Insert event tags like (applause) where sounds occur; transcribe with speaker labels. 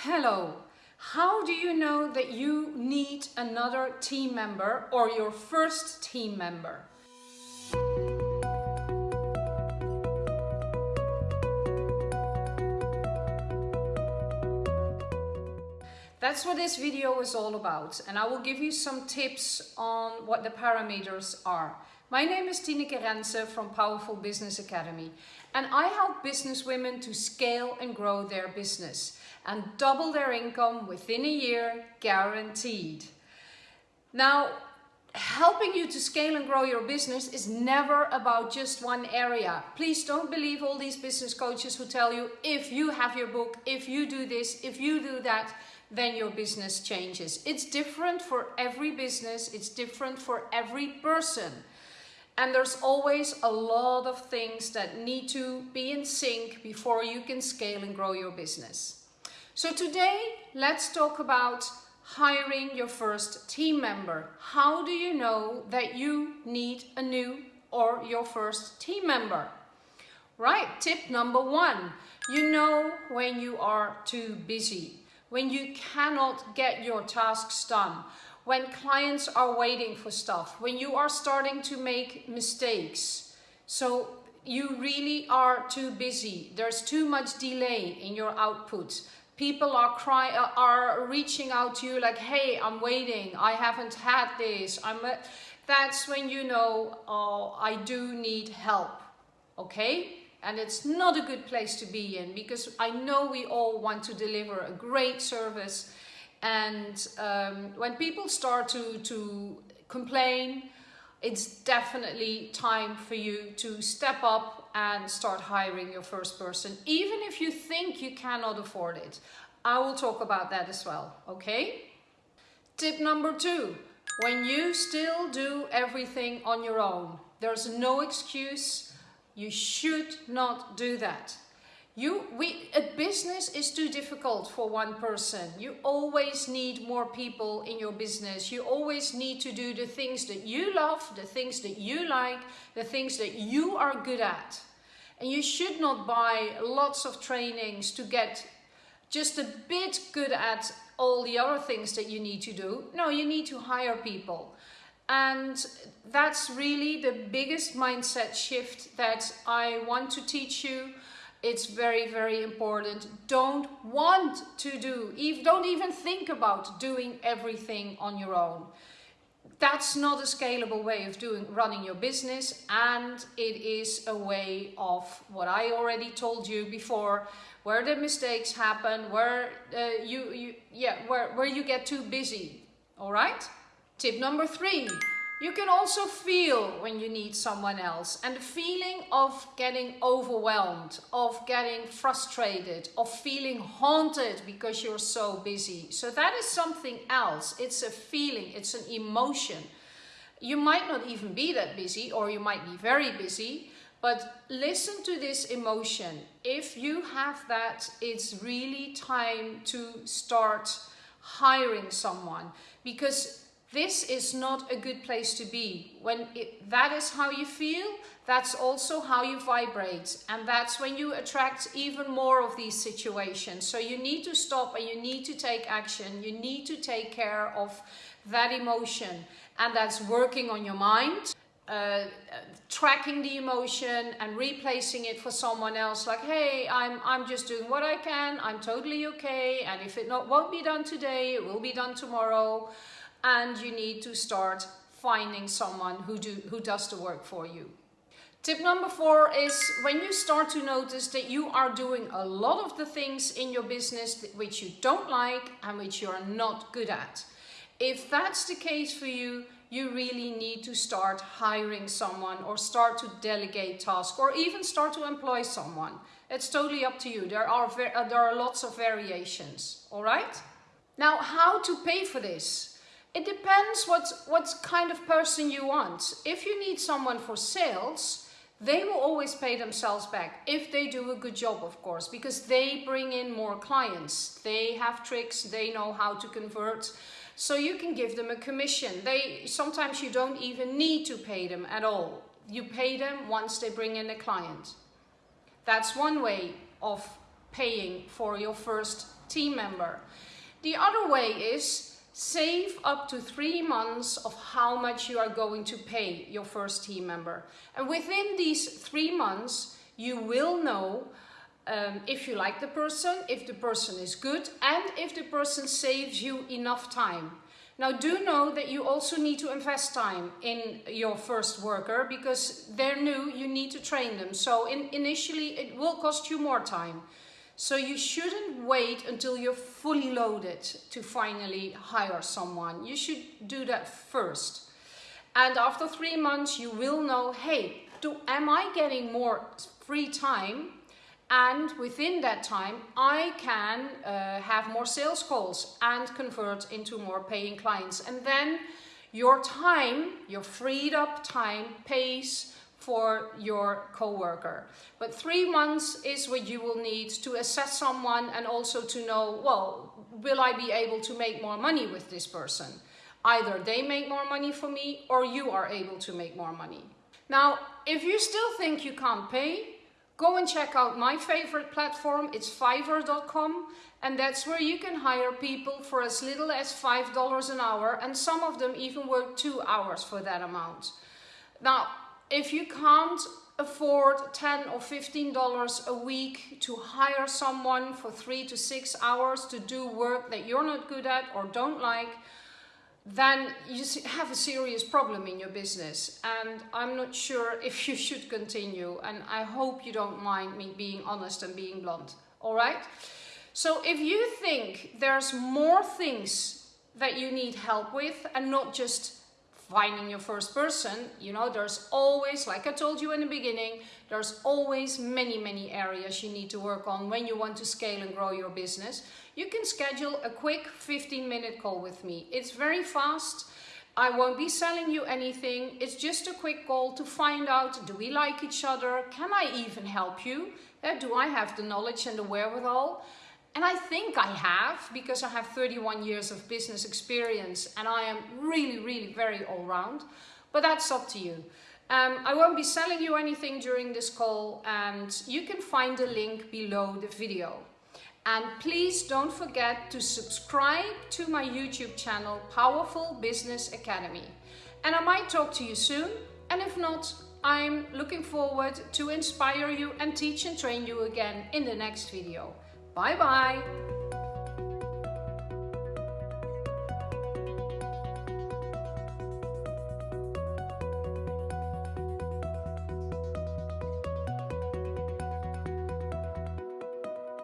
Speaker 1: Hello. How do you know that you need another team member or your first team member? That's what this video is all about and I will give you some tips on what the parameters are. My name is Tineke Rense from Powerful Business Academy and I help business women to scale and grow their business and double their income within a year guaranteed. Now, helping you to scale and grow your business is never about just one area. Please don't believe all these business coaches who tell you if you have your book, if you do this, if you do that, then your business changes. It's different for every business, it's different for every person. And there's always a lot of things that need to be in sync before you can scale and grow your business. So today, let's talk about hiring your first team member. How do you know that you need a new or your first team member? Right, tip number one, you know when you are too busy, when you cannot get your tasks done, when clients are waiting for stuff, when you are starting to make mistakes. So you really are too busy. There's too much delay in your output. People are cry uh, are reaching out to you like, hey, I'm waiting. I haven't had this. I'm. That's when you know, oh, I do need help. Okay? And it's not a good place to be in because I know we all want to deliver a great service and um, when people start to, to complain, it's definitely time for you to step up and start hiring your first person, even if you think you cannot afford it. I will talk about that as well, okay? Tip number two, when you still do everything on your own, there's no excuse, you should not do that. You, we, a business is too difficult for one person. You always need more people in your business. You always need to do the things that you love, the things that you like, the things that you are good at. And you should not buy lots of trainings to get just a bit good at all the other things that you need to do. No, you need to hire people. And that's really the biggest mindset shift that I want to teach you it's very, very important. Don't want to do, don't even think about doing everything on your own. That's not a scalable way of doing running your business and it is a way of what I already told you before where the mistakes happen, where uh, you, you yeah, where, where you get too busy. All right? Tip number three, you can also feel when you need someone else and the feeling of getting overwhelmed, of getting frustrated, of feeling haunted because you're so busy. So that is something else. It's a feeling, it's an emotion. You might not even be that busy or you might be very busy, but listen to this emotion. If you have that, it's really time to start hiring someone because this is not a good place to be. When it, that is how you feel, that's also how you vibrate. And that's when you attract even more of these situations. So you need to stop and you need to take action. You need to take care of that emotion. And that's working on your mind. Uh, tracking the emotion and replacing it for someone else like hey I'm, I'm just doing what I can I'm totally okay and if it not won't be done today it will be done tomorrow and you need to start finding someone who, do, who does the work for you. Tip number four is when you start to notice that you are doing a lot of the things in your business which you don't like and which you're not good at. If that's the case for you, you really need to start hiring someone or start to delegate tasks or even start to employ someone. It's totally up to you. There are, uh, there are lots of variations, all right? Now, how to pay for this? It depends what, what kind of person you want. If you need someone for sales, they will always pay themselves back if they do a good job, of course, because they bring in more clients. They have tricks, they know how to convert. So you can give them a commission. They Sometimes you don't even need to pay them at all. You pay them once they bring in a client. That's one way of paying for your first team member. The other way is save up to three months of how much you are going to pay your first team member. And within these three months, you will know um, if you like the person, if the person is good, and if the person saves you enough time. Now do know that you also need to invest time in your first worker because they're new, you need to train them. So in, initially it will cost you more time. So you shouldn't wait until you're fully loaded to finally hire someone. You should do that first. And after three months, you will know, hey, do, am I getting more free time and within that time I can uh, have more sales calls and convert into more paying clients and then your time, your freed up time pays for your co-worker. But three months is what you will need to assess someone and also to know, well, will I be able to make more money with this person? Either they make more money for me or you are able to make more money. Now, if you still think you can't pay, Go and check out my favorite platform, it's fiverr.com and that's where you can hire people for as little as $5 an hour and some of them even work two hours for that amount. Now, if you can't afford 10 or 15 dollars a week to hire someone for three to six hours to do work that you're not good at or don't like then you have a serious problem in your business. And I'm not sure (laughs) if you should continue and I hope you don't mind me being honest and being blunt. All right? So if you think there's more things that you need help with and not just finding your first person, you know, there's always, like I told you in the beginning, there's always many, many areas you need to work on when you want to scale and grow your business. You can schedule a quick 15 minute call with me. It's very fast. I won't be selling you anything. It's just a quick call to find out, do we like each other? Can I even help you? Uh, do I have the knowledge and the wherewithal? And I think I have, because I have 31 years of business experience and I am really, really very all round. But that's up to you. Um, I won't be selling you anything during this call and you can find the link below the video. And please don't forget to subscribe to my YouTube channel, Powerful Business Academy. And I might talk to you soon. And if not, I'm looking forward to inspire you and teach and train you again in the next video. Bye bye.